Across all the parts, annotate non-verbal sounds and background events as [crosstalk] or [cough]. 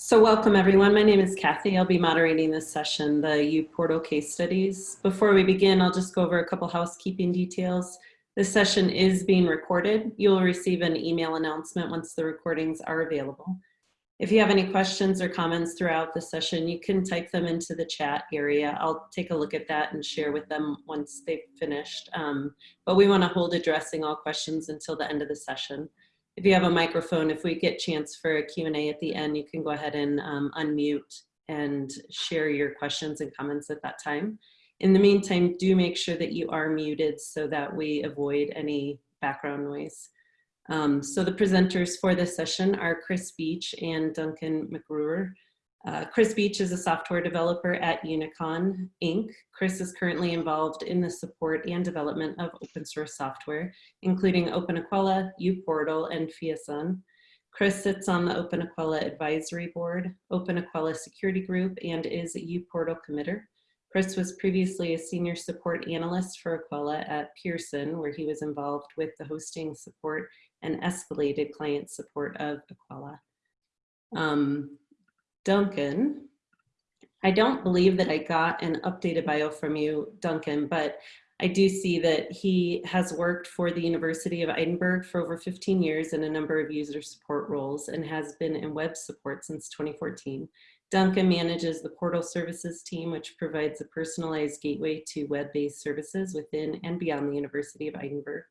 So welcome everyone. My name is Kathy. I'll be moderating this session, the U uPortal case studies. Before we begin, I'll just go over a couple housekeeping details. This session is being recorded. You'll receive an email announcement once the recordings are available. If you have any questions or comments throughout the session, you can type them into the chat area. I'll take a look at that and share with them once they've finished. Um, but we wanna hold addressing all questions until the end of the session if you have a microphone, if we get chance for a Q&A at the end, you can go ahead and um, unmute and share your questions and comments at that time. In the meantime, do make sure that you are muted so that we avoid any background noise. Um, so the presenters for this session are Chris Beach and Duncan McGruer. Uh, Chris Beach is a software developer at Unicon Inc. Chris is currently involved in the support and development of open source software, including OpenEQUELLA, uPortal, and Fiasun. Chris sits on the OpenEQUELLA Advisory Board, OpenEQUELLA Security Group, and is a uPortal committer. Chris was previously a senior support analyst for Aquila at Pearson, where he was involved with the hosting support and escalated client support of Aquila. Um, Duncan, I don't believe that I got an updated bio from you, Duncan, but I do see that he has worked for the University of Edinburgh for over 15 years in a number of user support roles and has been in web support since 2014. Duncan manages the portal services team, which provides a personalized gateway to web-based services within and beyond the University of Edinburgh.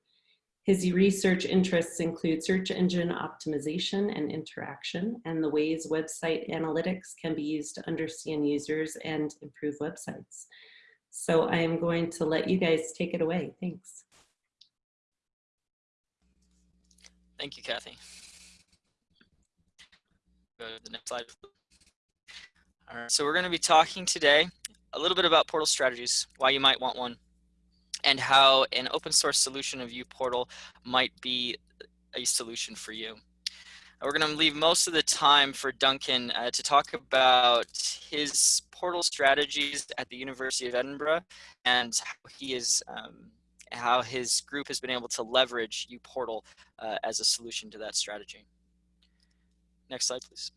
His research interests include search engine optimization and interaction and the ways website analytics can be used to understand users and improve websites. So I am going to let you guys take it away. Thanks. Thank you, Kathy. Go to the next slide. All right, so we're going to be talking today a little bit about portal strategies, why you might want one, and how an open source solution of uPortal might be a solution for you. We're going to leave most of the time for Duncan uh, to talk about his portal strategies at the University of Edinburgh and how he is um, how his group has been able to leverage uPortal uh, as a solution to that strategy. Next slide, please.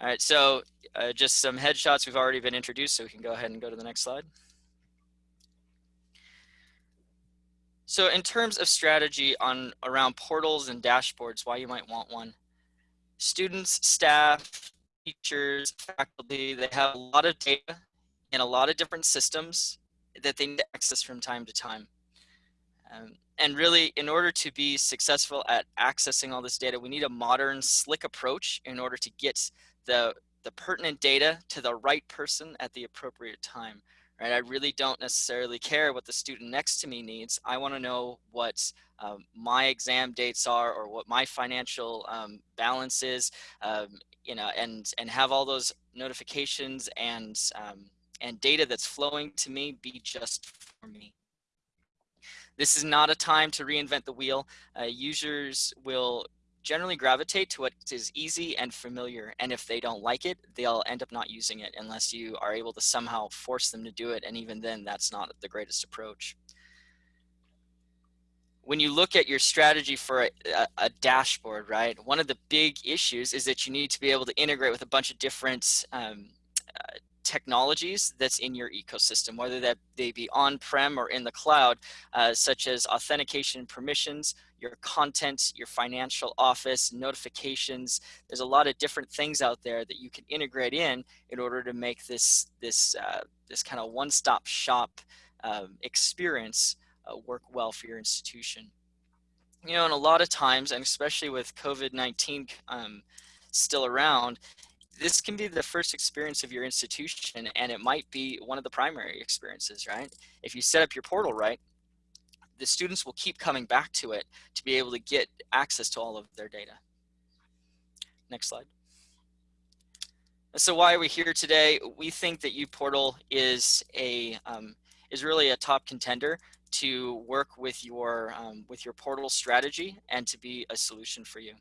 All right, so uh, just some headshots we've already been introduced, so we can go ahead and go to the next slide. So in terms of strategy on around portals and dashboards, why you might want one. Students, staff, teachers, faculty, they have a lot of data in a lot of different systems that they need to access from time to time. Um, and really, in order to be successful at accessing all this data, we need a modern, slick approach in order to get the, the pertinent data to the right person at the appropriate time right? I really don't necessarily care what the student next to me needs. I want to know what um, my exam dates are or what my financial um, balance is, um, you know, and, and have all those notifications and, um, and data that's flowing to me be just for me. This is not a time to reinvent the wheel. Uh, users will generally gravitate to what is easy and familiar. And if they don't like it, they'll end up not using it unless you are able to somehow force them to do it. And even then, that's not the greatest approach. When you look at your strategy for a, a, a dashboard, right, one of the big issues is that you need to be able to integrate with a bunch of different um, uh, technologies that's in your ecosystem, whether that they be on-prem or in the cloud, uh, such as authentication permissions, your content, your financial office, notifications. There's a lot of different things out there that you can integrate in in order to make this, this, uh, this kind of one-stop shop um, experience uh, work well for your institution. You know, and a lot of times, and especially with COVID-19 um, still around, this can be the first experience of your institution and it might be one of the primary experiences, right? If you set up your portal right, the students will keep coming back to it to be able to get access to all of their data. Next slide. So why are we here today? We think that uPortal is a um, is really a top contender to work with your um, with your portal strategy and to be a solution for you.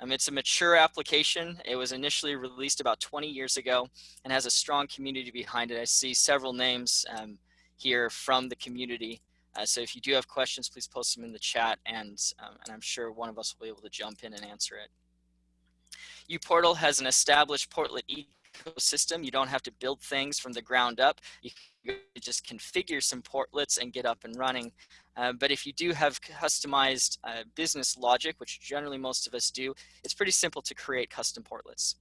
Um, it's a mature application. It was initially released about 20 years ago and has a strong community behind it. I see several names um, here from the community uh, so if you do have questions, please post them in the chat and, um, and I'm sure one of us will be able to jump in and answer it. uPortal has an established portlet ecosystem. You don't have to build things from the ground up. You just configure some portlets and get up and running. Uh, but if you do have customized uh, business logic, which generally most of us do, it's pretty simple to create custom portlets.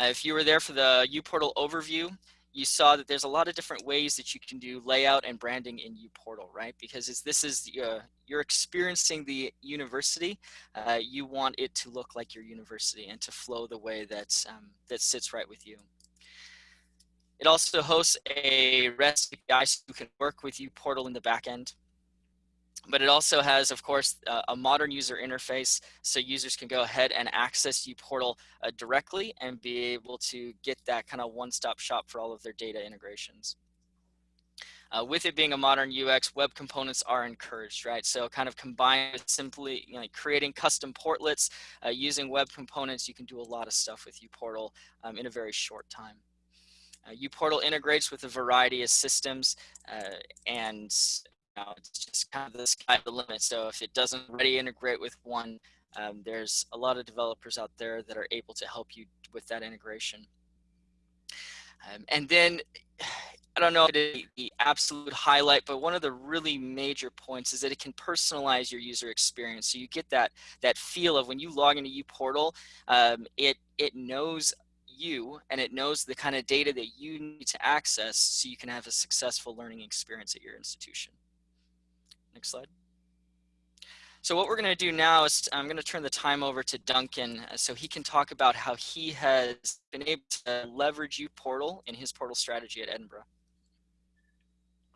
Uh, if you were there for the uPortal overview, you saw that there's a lot of different ways that you can do layout and branding in uPortal, right? Because this is uh, you're experiencing the university, uh, you want it to look like your university and to flow the way that's um, that sits right with you. It also hosts a REST API so you can work with uPortal in the backend but it also has, of course, uh, a modern user interface so users can go ahead and access uPortal uh, directly and be able to get that kind of one-stop shop for all of their data integrations. Uh, with it being a modern UX, web components are encouraged, right? So kind of combined with simply you know, creating custom portlets, uh, using web components, you can do a lot of stuff with uPortal um, in a very short time. Uh, uPortal integrates with a variety of systems uh, and now it's just kind of the sky the limit. So if it doesn't already integrate with one, um, there's a lot of developers out there that are able to help you with that integration. Um, and then, [sighs] I don't know the, the absolute highlight, but one of the really major points is that it can personalize your user experience. So you get that that feel of when you log into uPortal, um, it it knows you and it knows the kind of data that you need to access so you can have a successful learning experience at your institution. Next slide. So what we're going to do now is I'm going to turn the time over to Duncan uh, so he can talk about how he has been able to leverage uPortal in his portal strategy at Edinburgh.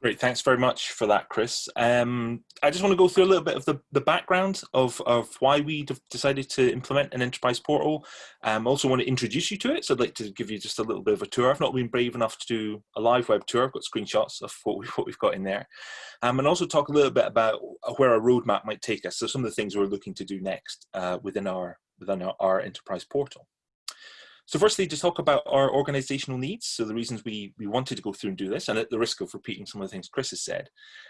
Great, thanks very much for that, Chris. Um, I just want to go through a little bit of the, the background of, of why we decided to implement an enterprise portal. I um, also want to introduce you to it, so I'd like to give you just a little bit of a tour. I've not been brave enough to do a live web tour. I've got screenshots of what, we, what we've got in there. Um, and also talk a little bit about where our roadmap might take us, so some of the things we're looking to do next uh, within, our, within our, our enterprise portal. So firstly, to talk about our organizational needs, so the reasons we, we wanted to go through and do this, and at the risk of repeating some of the things Chris has said,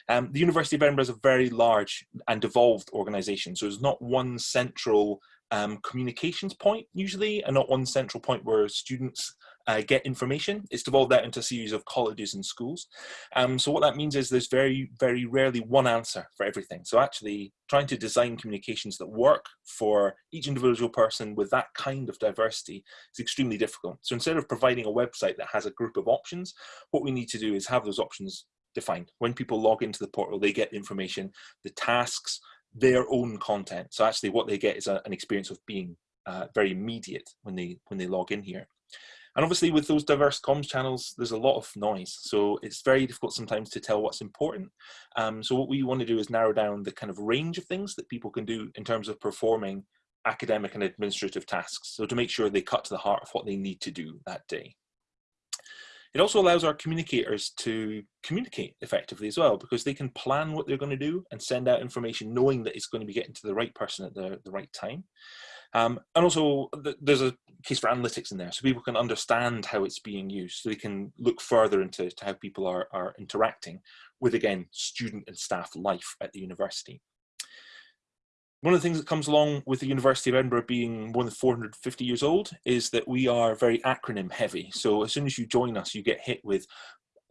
um, the University of Edinburgh is a very large and devolved organization, so there's not one central um, communications point usually, and not one central point where students uh, get information. It's devolved out into a series of colleges and schools. Um, so what that means is there's very, very rarely one answer for everything. So actually trying to design communications that work for each individual person with that kind of diversity is extremely difficult. So instead of providing a website that has a group of options, what we need to do is have those options defined. When people log into the portal, they get information, the tasks, their own content. So actually what they get is a, an experience of being uh, very immediate when they when they log in here. And obviously with those diverse comms channels, there's a lot of noise. So it's very difficult sometimes to tell what's important. Um, so what we want to do is narrow down the kind of range of things that people can do in terms of performing academic and administrative tasks. So to make sure they cut to the heart of what they need to do that day. It also allows our communicators to communicate effectively as well because they can plan what they're going to do and send out information knowing that it's going to be getting to the right person at the, the right time. Um, and also th there's a case for analytics in there so people can understand how it's being used so they can look further into how people are, are interacting with again student and staff life at the university. One of the things that comes along with the University of Edinburgh being more than 450 years old is that we are very acronym heavy. So as soon as you join us, you get hit with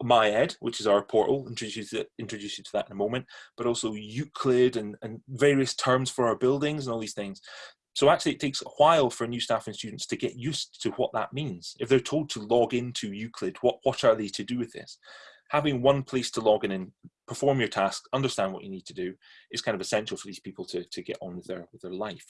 MyEd, which is our portal, introduce, introduce you to that in a moment, but also Euclid and, and various terms for our buildings and all these things. So actually it takes a while for new staff and students to get used to what that means. If they're told to log into Euclid, what, what are they to do with this? Having one place to log in and perform your task, understand what you need to do is kind of essential for these people to, to get on with their, with their life.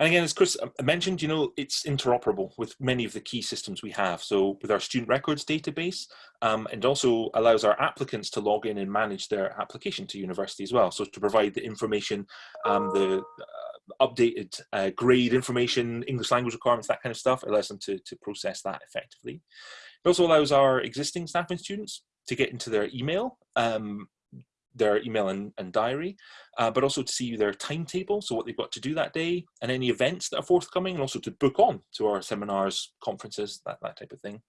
And again, as Chris uh, mentioned, you know, it's interoperable with many of the key systems we have. So with our student records database, um, and also allows our applicants to log in and manage their application to university as well. So to provide the information, um, the uh, updated uh, grade information, English language requirements, that kind of stuff, allows them to, to process that effectively. It also allows our existing staff and students to get into their email um, their email and, and diary, uh, but also to see their timetable, so what they've got to do that day, and any events that are forthcoming, and also to book on to our seminars, conferences, that, that type of thing.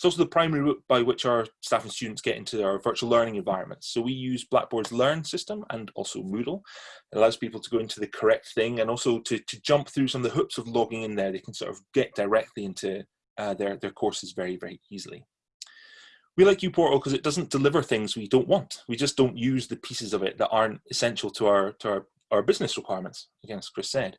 It's also the primary route by which our staff and students get into our virtual learning environments. So we use Blackboard's Learn system and also Moodle. It allows people to go into the correct thing and also to, to jump through some of the hoops of logging in there. They can sort of get directly into uh, their, their courses very, very easily. We like uPortal because it doesn't deliver things we don't want. We just don't use the pieces of it that aren't essential to our, to our, our business requirements, again, as Chris said.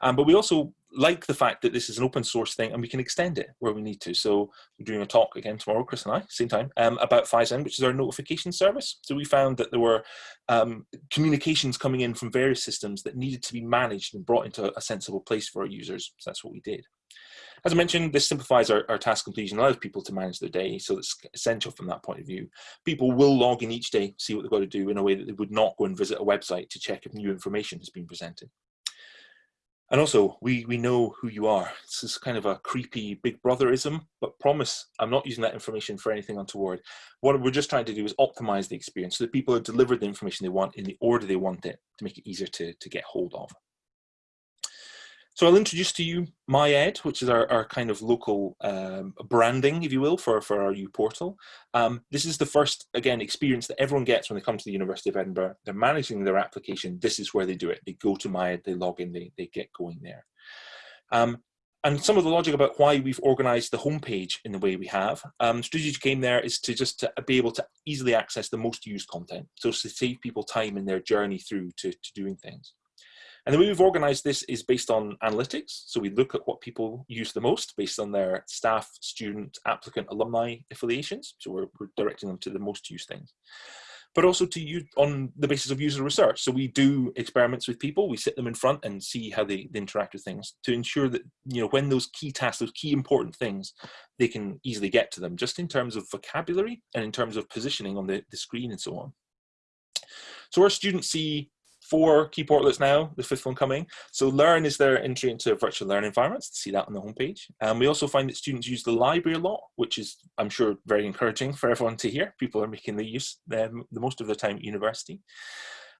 Um, but we also like the fact that this is an open source thing and we can extend it where we need to. So we're doing a talk again tomorrow, Chris and I, same time, um, about Phison, which is our notification service. So we found that there were um, communications coming in from various systems that needed to be managed and brought into a sensible place for our users. So that's what we did. As I mentioned, this simplifies our, our task completion, allows people to manage their day, so it's essential from that point of view. People will log in each day, see what they've got to do in a way that they would not go and visit a website to check if new information has been presented. And also, we, we know who you are. This is kind of a creepy big brotherism, but promise I'm not using that information for anything untoward. What we're just trying to do is optimize the experience so that people are delivered the information they want in the order they want it to make it easier to, to get hold of. So I'll introduce to you MyEd, which is our, our kind of local um, branding, if you will, for, for our uPortal. Um, this is the first, again, experience that everyone gets when they come to the University of Edinburgh. They're managing their application. This is where they do it. They go to MyEd, they log in, they, they get going there. Um, and some of the logic about why we've organized the homepage in the way we have. Um, strategic aim there is to just to be able to easily access the most used content. So to save people time in their journey through to, to doing things. And the way we've organized this is based on analytics. So we look at what people use the most based on their staff, student, applicant, alumni affiliations. So we're, we're directing them to the most used things. But also to use on the basis of user research. So we do experiments with people, we sit them in front and see how they, they interact with things to ensure that, you know, when those key tasks, those key important things, they can easily get to them, just in terms of vocabulary and in terms of positioning on the, the screen and so on. So our students see four key portlets now, the fifth one coming. So Learn is their entry into virtual learning environments, see that on the homepage. And we also find that students use the library a lot, which is, I'm sure, very encouraging for everyone to hear. People are making the use um, the most of their time at university.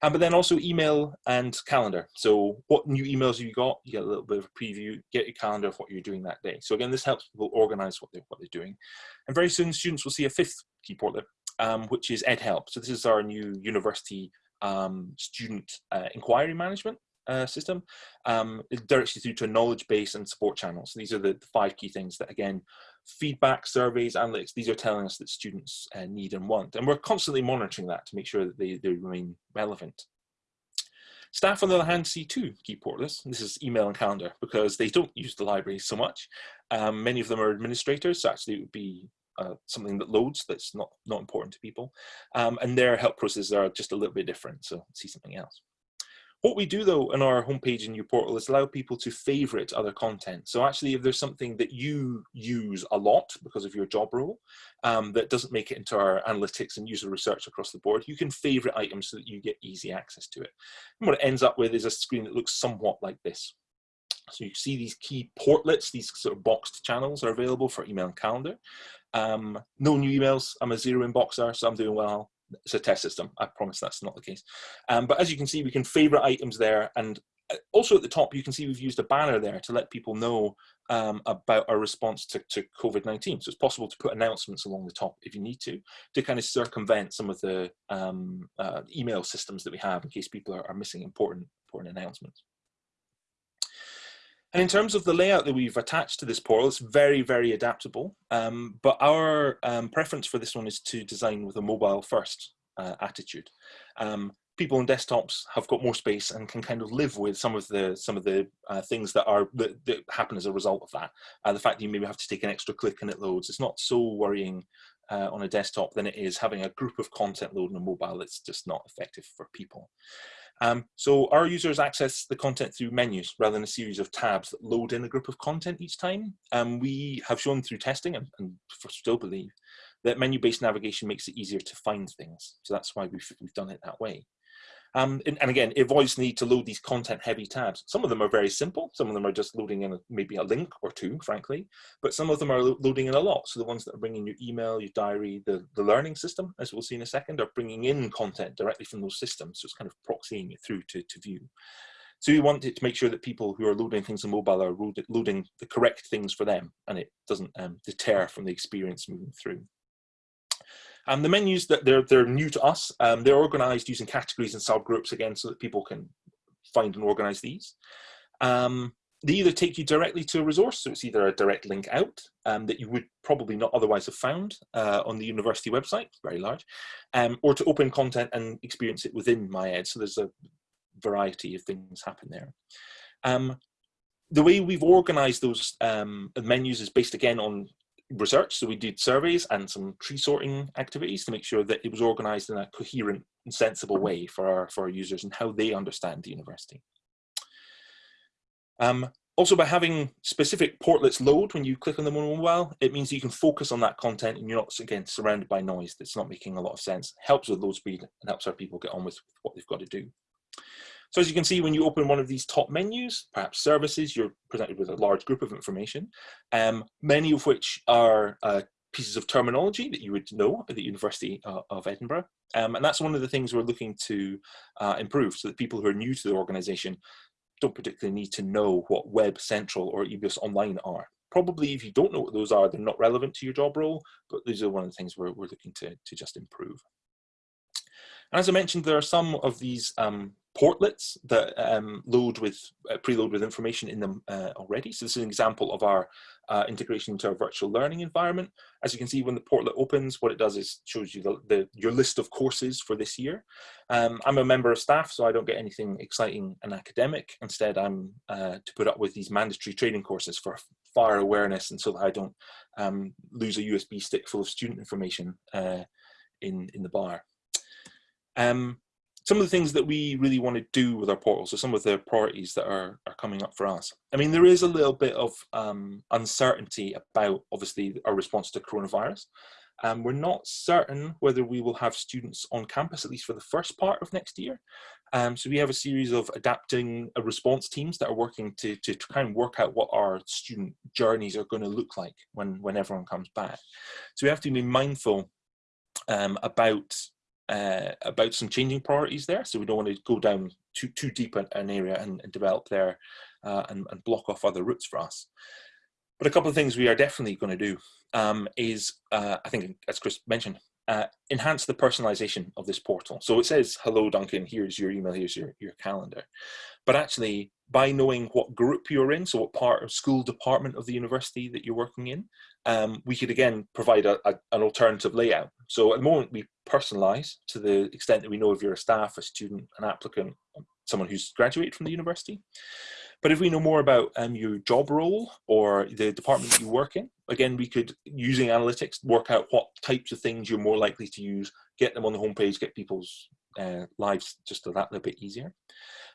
Um, but then also email and calendar. So what new emails you got? You get a little bit of a preview, get your calendar of what you're doing that day. So again, this helps people organize what they're, what they're doing. And very soon students will see a fifth key portlet, um, which is EdHelp. So this is our new university um, student uh, inquiry management uh, system. Um, it directs you through to a knowledge base and support channels. So these are the, the, five key things that, again, feedback, surveys, analytics, these are telling us that students uh, need and want. And we're constantly monitoring that to make sure that they, they remain relevant. Staff, on the other hand, see two key portlets. This is email and calendar because they don't use the library so much. Um, many of them are administrators, so actually it would be uh, something that loads that's not not important to people um, and their help processes are just a little bit different so see something else what we do though in our homepage in portal is allow people to favorite other content. So actually if there's something that you use a lot because of your job role um, that doesn't make it into our analytics and user research across the board, you can favorite items so that you get easy access to it. And what it ends up with is a screen that looks somewhat like this. So you see these key portlets, these sort of boxed channels are available for email and calendar. Um, no new emails. I'm a zero inboxer, so I'm doing well. It's a test system. I promise that's not the case. Um, but as you can see, we can favorite items there. And uh, also at the top, you can see we've used a banner there to let people know um, about our response to, to COVID-19. So it's possible to put announcements along the top if you need to, to kind of circumvent some of the um, uh, email systems that we have in case people are, are missing important, important announcements. And in terms of the layout that we've attached to this portal, it's very, very adaptable. Um, but our um, preference for this one is to design with a mobile first uh, attitude. Um, people on desktops have got more space and can kind of live with some of the some of the uh, things that are that, that, happen as a result of that. Uh, the fact that you maybe have to take an extra click and it loads, it's not so worrying uh, on a desktop than it is having a group of content load on a mobile. It's just not effective for people. Um, so our users access the content through menus rather than a series of tabs that load in a group of content each time. Um, we have shown through testing and, and still believe that menu-based navigation makes it easier to find things. So that's why we've, we've done it that way. Um, and, and, again, it avoids need to load these content heavy tabs. Some of them are very simple. Some of them are just loading in a, maybe a link or two, frankly, but some of them are lo loading in a lot. So the ones that are bringing your email, your diary, the, the learning system, as we'll see in a second, are bringing in content directly from those systems. So it's kind of proxying it through to, to view. So we want it to make sure that people who are loading things on mobile are loading the correct things for them and it doesn't um, deter from the experience moving through. Um, the menus that they're, they're new to us, um, they're organized using categories and subgroups again so that people can find and organize these. Um, they either take you directly to a resource, so it's either a direct link out um, that you would probably not otherwise have found uh, on the university website, very large, um, or to open content and experience it within MyEd. So there's a variety of things happen there. Um, the way we've organized those um, menus is based again on research. So we did surveys and some tree sorting activities to make sure that it was organized in a coherent and sensible way for our, for our users and how they understand the university. Um, also by having specific portlets load when you click on them on mobile, it means you can focus on that content and you're not, again, surrounded by noise that's not making a lot of sense. Helps with load speed and helps our people get on with what they've got to do. So as you can see, when you open one of these top menus, perhaps services, you're presented with a large group of information, um, many of which are uh, pieces of terminology that you would know at the University uh, of Edinburgh. Um, and that's one of the things we're looking to uh, improve so that people who are new to the organization don't particularly need to know what Web Central or EBIOS Online are. Probably if you don't know what those are, they're not relevant to your job role, but these are one of the things we're, we're looking to, to just improve. And as I mentioned, there are some of these um, portlets that um, load with uh, preload with information in them uh, already. So this is an example of our uh, integration into our virtual learning environment. As you can see, when the portlet opens, what it does is shows you the, the your list of courses for this year. Um, I'm a member of staff, so I don't get anything exciting and academic. Instead, I'm uh, to put up with these mandatory training courses for fire awareness and so that I don't um, lose a USB stick full of student information uh, in, in the bar. Um, some of the things that we really want to do with our portal, so some of the priorities that are, are coming up for us. I mean, there is a little bit of um, uncertainty about, obviously, our response to coronavirus. Um, we're not certain whether we will have students on campus, at least for the first part of next year. Um, so we have a series of adapting uh, response teams that are working to, to, kind of work out what our student journeys are going to look like when, when everyone comes back. So we have to be mindful um, about uh, about some changing priorities there. So we don't want to go down too, too deep an area and, and develop there uh, and, and, block off other routes for us. But a couple of things we are definitely going to do um, is, uh, I think, as Chris mentioned, uh, enhance the personalization of this portal. So it says, hello, Duncan, here's your email, here's your, your calendar. But actually, by knowing what group you're in, so what part of school department of the university that you're working in, um, we could again provide a, a, an alternative layout. So at the moment we personalize to the extent that we know if you're a staff, a student, an applicant, someone who's graduated from the university. But if we know more about um, your job role or the department that you work in, again, we could, using analytics, work out what types of things you're more likely to use, get them on the homepage, get people's uh, lives just a that little bit easier.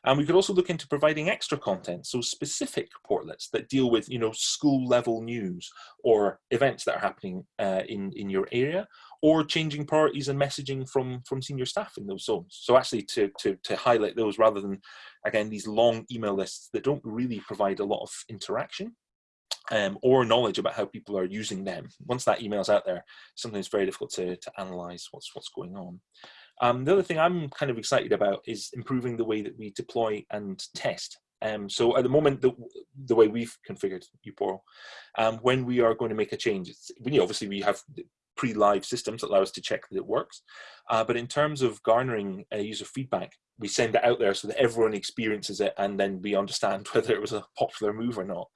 And we could also look into providing extra content, so specific portlets that deal with, you know, school level news or events that are happening uh, in, in your area, or changing priorities and messaging from, from senior staff in those zones. So actually to, to, to highlight those rather than, again, these long email lists that don't really provide a lot of interaction. Um, or knowledge about how people are using them. Once that email's out there, sometimes very difficult to, to analyze what's what's going on. Um, the other thing I'm kind of excited about is improving the way that we deploy and test. Um, so at the moment, the, the way we've configured uPortal, um, when we are going to make a change, it's, we, obviously we have pre-live systems that allow us to check that it works. Uh, but in terms of garnering uh, user feedback, we send it out there so that everyone experiences it and then we understand [laughs] whether it was a popular move or not.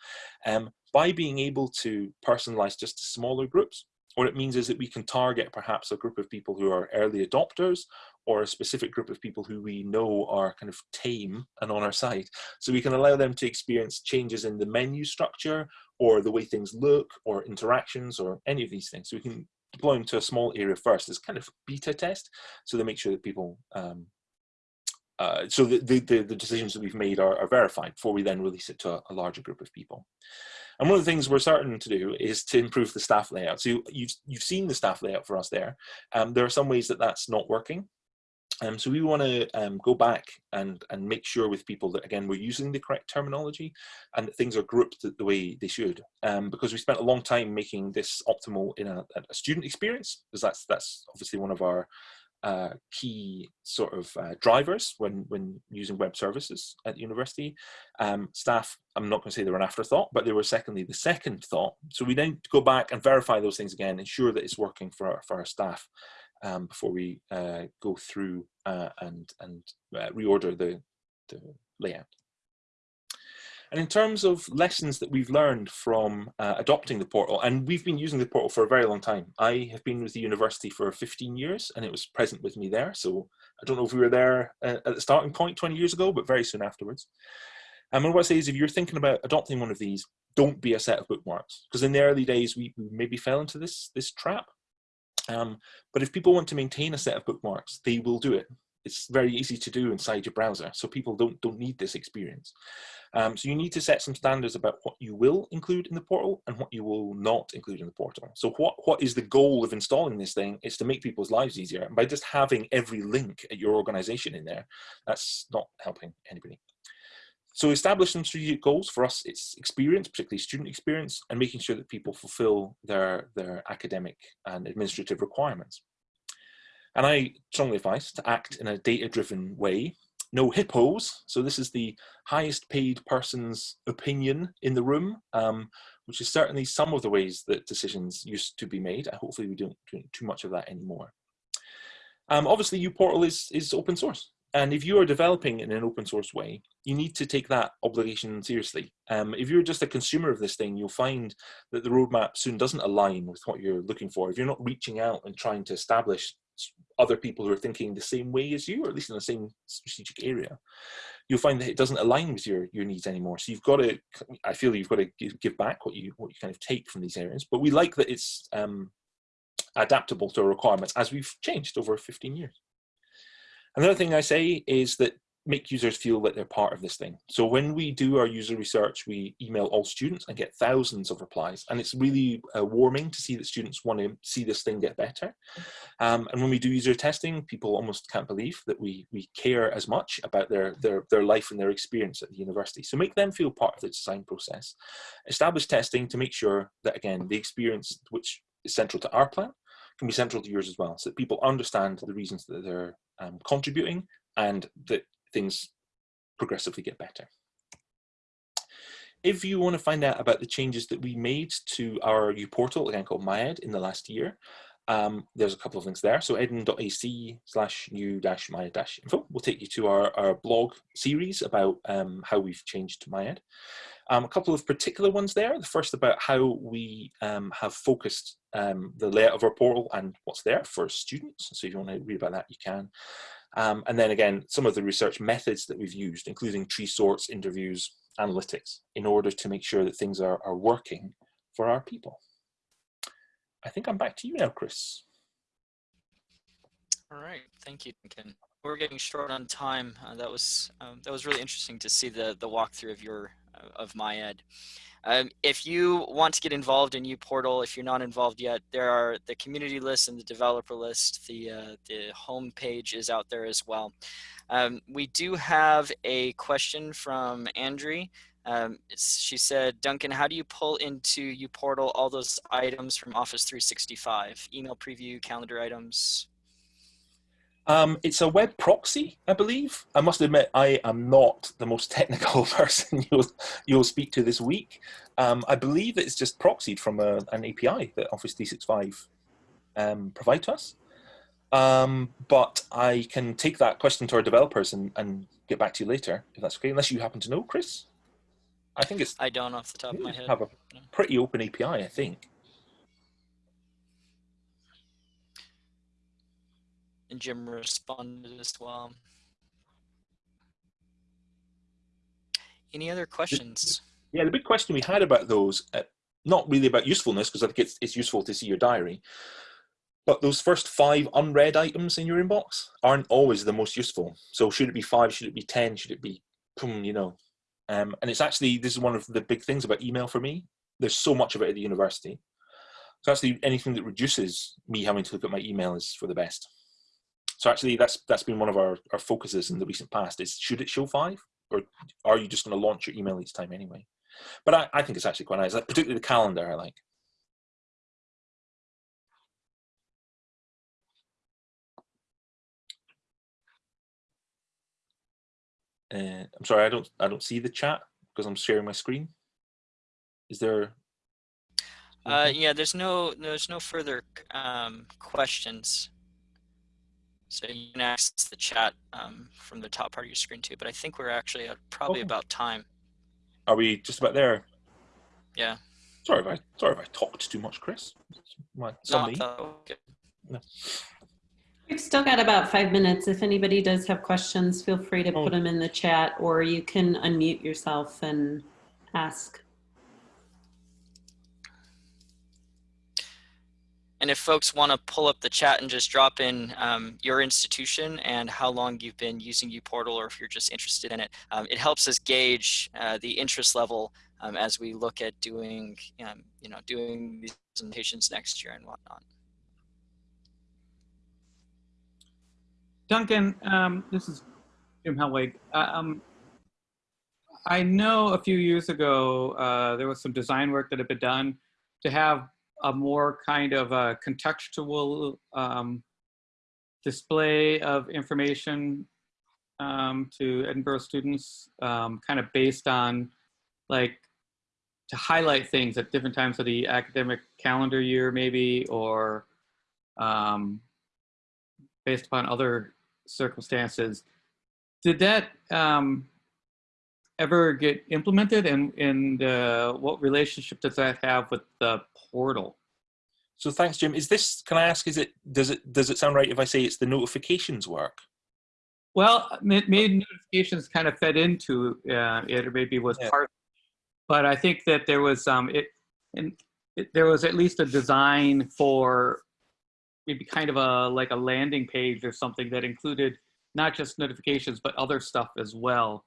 Um, by being able to personalize just to smaller groups, what it means is that we can target perhaps a group of people who are early adopters or a specific group of people who we know are kind of tame and on our side. So we can allow them to experience changes in the menu structure or the way things look or interactions or any of these things. So we can deploy them to a small area first as kind of beta test so they make sure that people um, uh, so the, the, the, decisions that we've made are, are, verified before we then release it to a, a larger group of people. And one of the things we're starting to do is to improve the staff layout. So you've, you've seen the staff layout for us there. Um, there are some ways that that's not working. Um, so we want to um, go back and, and make sure with people that, again, we're using the correct terminology and that things are grouped the way they should. Um, because we spent a long time making this optimal in a, a student experience, because that's, that's obviously one of our uh, key sort of uh, drivers when, when using web services at the university. Um, staff, I'm not going to say they were an afterthought, but they were secondly the second thought. So we then go back and verify those things again, ensure that it's working for our, for our staff um, before we uh, go through uh, and, and uh, reorder the, the layout. And in terms of lessons that we've learned from uh, adopting the portal, and we've been using the portal for a very long time. I have been with the university for 15 years and it was present with me there. So I don't know if we were there uh, at the starting point 20 years ago, but very soon afterwards. And what I say is if you're thinking about adopting one of these, don't be a set of bookmarks. Because in the early days, we, we maybe fell into this, this trap. Um, but if people want to maintain a set of bookmarks, they will do it. It's very easy to do inside your browser. So people don't, don't need this experience. Um, so you need to set some standards about what you will include in the portal and what you will not include in the portal. So what, what is the goal of installing this thing is to make people's lives easier. And by just having every link at your organization in there, that's not helping anybody. So establish some strategic goals. For us, it's experience, particularly student experience, and making sure that people fulfill their, their academic and administrative requirements. And I strongly advise to act in a data-driven way no hippos. So this is the highest paid person's opinion in the room, um, which is certainly some of the ways that decisions used to be made. Hopefully we don't do too much of that anymore. Um, obviously, uPortal is, is open source. And if you are developing in an open source way, you need to take that obligation seriously. Um, if you're just a consumer of this thing, you'll find that the roadmap soon doesn't align with what you're looking for. If you're not reaching out and trying to establish other people who are thinking the same way as you, or at least in the same strategic area, you'll find that it doesn't align with your, your needs anymore. So you've got to, I feel you've got to give back what you, what you kind of take from these areas. But we like that it's um, adaptable to our requirements as we've changed over 15 years. Another thing I say is that make users feel that they're part of this thing. So when we do our user research, we email all students and get thousands of replies. And it's really uh, warming to see that students want to see this thing get better. Um, and when we do user testing, people almost can't believe that we, we care as much about their, their, their life and their experience at the university. So make them feel part of the design process. Establish testing to make sure that, again, the experience which is central to our plan can be central to yours as well, so that people understand the reasons that they're um, contributing and that things progressively get better. If you want to find out about the changes that we made to our uPortal, again called MyEd, in the last year, um, there's a couple of links there. So edin.ac slash new dash myed dash info will take you to our, our blog series about um, how we've changed MyEd. Um, a couple of particular ones there. The first about how we um, have focused um, the layout of our portal and what's there for students. So if you want to read about that, you can. Um, and then again, some of the research methods that we've used, including tree sorts, interviews, analytics, in order to make sure that things are, are working for our people. I think I'm back to you now, Chris. All right, thank you, Duncan. We're getting short on time. Uh, that was um, that was really interesting to see the the walkthrough of your of MyEd. Um, if you want to get involved in uPortal, if you're not involved yet, there are the community list and the developer list. The, uh, the home page is out there as well. Um, we do have a question from Andrea. Um, she said, Duncan, how do you pull into uPortal all those items from Office 365? Email preview, calendar items? Um, it's a web proxy, I believe. I must admit, I am not the most [laughs] technical person [laughs] you'll, you'll speak to this week. Um, I believe it's just proxied from a, an API that Office 365 um, provide to us. Um, but I can take that question to our developers and, and get back to you later, if that's okay, unless you happen to know, Chris. I think it's... I don't off the top of my head. have a pretty open API, I think. And Jim responded as well. Any other questions? Yeah, the big question we had about those, uh, not really about usefulness, because I think it's, it's useful to see your diary, but those first five unread items in your inbox aren't always the most useful. So should it be five, should it be 10, should it be, you know, um, and it's actually, this is one of the big things about email for me. There's so much of it at the university. So actually anything that reduces me having to look at my email is for the best. So actually, that's that's been one of our, our focuses in the recent past is should it show five or are you just going to launch your email each time anyway? But I, I think it's actually quite nice, like, particularly the calendar I like. Uh, I'm sorry, I don't I don't see the chat because I'm sharing my screen. Is there? Uh, yeah, there's no there's no further um, questions. So you can access the chat um, from the top part of your screen too. But I think we're actually at probably Okay. about time. Are we just about there? Yeah. Sorry if I sorry if I talked too much, Chris. My, No, some I me. thought- okay. We've still got about five minutes. If anybody does have questions, feel free to Oh. put them in the chat or you can unmute yourself and ask. And if folks want to pull up the chat and just drop in um, your institution and how long you've been using uPortal or if you're just interested in it, um, it helps us gauge uh, the interest level um, as we look at doing, um, you know, doing these presentations next year and whatnot. Duncan, um, this is Jim Helwig. Uh, Um, I know a few years ago uh, there was some design work that had been done to have a more kind of a contextual um, display of information um, to Edinburgh students, um, kind of based on like to highlight things at different times of the academic calendar year, maybe, or um, based upon other circumstances. Did that um, ever get implemented and, and uh, what relationship does that have with the portal? So thanks, Jim. Is this? Can I ask? Is it? Does it? Does it sound right if I say it's the notifications work? Well, ma- maybe notifications kind of fed into uh, it, or maybe was Yeah. part. But I think that there was um, it, and it, there was at least a design for maybe kind of a like a landing page or something that included not just notifications but other stuff as well.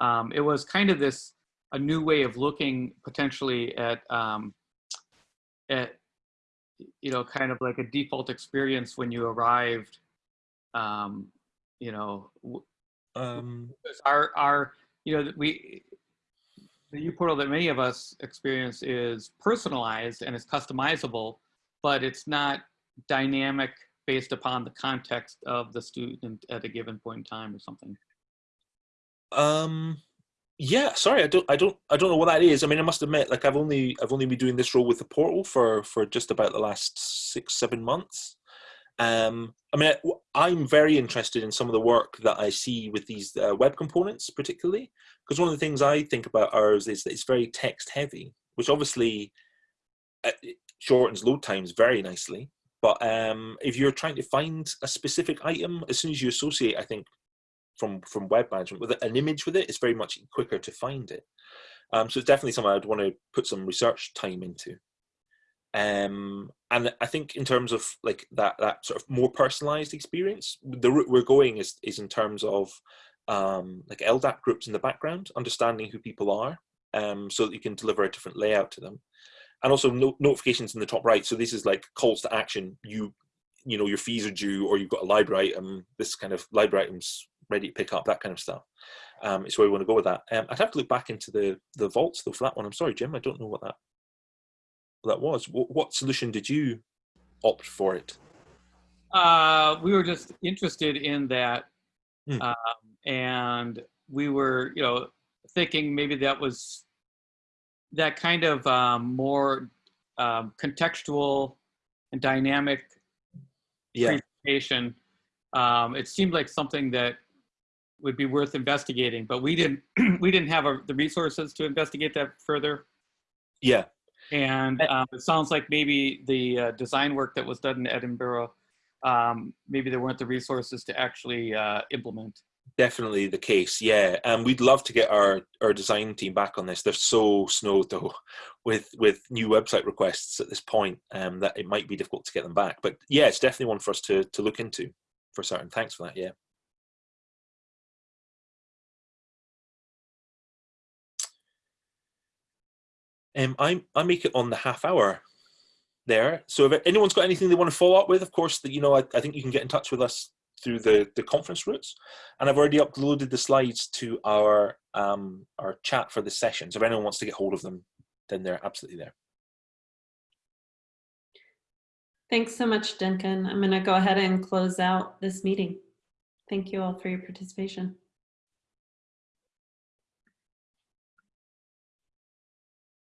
Um, it was kind of this a new way of looking potentially at um, at you know kind of like a default experience when you arrived. Um, you know, Um, our our you know we the uPortal that many of us experience is personalized and it's customizable, but it's not dynamic based upon the context of the student at a given point in time or something. Um, yeah. Sorry, I don't. I don't. I don't know what that is. I mean, I must admit, like I've only I've only been doing this role with the portal for for just about the last six seven months. Um, I mean, I'm very interested in some of the work that I see with these uh, web components, particularly because one of the things I think about ours is that it's very text heavy, which obviously uh, shortens load times very nicely. But um, if you're trying to find a specific item, as soon as you associate, I think from from web management with an image with it, it's very much quicker to find it. Um, so it's definitely something I'd want to put some research time into. Um, and I think in terms of like that that sort of more personalized experience, the route we're going is is in terms of um, like LDAP groups in the background, understanding who people are, um, so that you can deliver a different layout to them, and also no- notifications in the top right. So this is like calls to action. You you know your fees are due, or you've got a library item. This kind of library items ready to pick up, that kind of stuff. Um, is where we want to go with that. Um, I'd have to look back into the the vaults though for that one. I'm sorry, Jim, I don't know what that that was. What, what solution did you opt for it? Uh, we were just interested in that, Hmm. um, and we were, you know, thinking maybe that was that kind of um, more um, contextual and dynamic Yeah, presentation. Um, it seemed like something that would be worth investigating, but we didn't [clears throat] we didn't have a, the resources to investigate that further. yeah, And um, it sounds like maybe the uh, design work that was done in Edinburgh, um, maybe there weren't the resources to actually uh, implement. definitely the case. Yeah, and we'd love to get our our design team back on this. They're so snowed though, [laughs] with with new website requests at this point, um, that it might be difficult to get them back. But yeah, it's definitely one for us to to look into for certain. Thanks for that. Yeah. Um, I I make it on the half hour there. So if anyone's got anything they want to follow up with, of course, that you know, I, I think you can get in touch with us through the the conference routes. And I've already uploaded the slides to our um our chat for the session. So if anyone wants to get hold of them, then they're absolutely there. Thanks so much, Duncan. I'm going to go ahead and close out this meeting. Thank you all for your participation.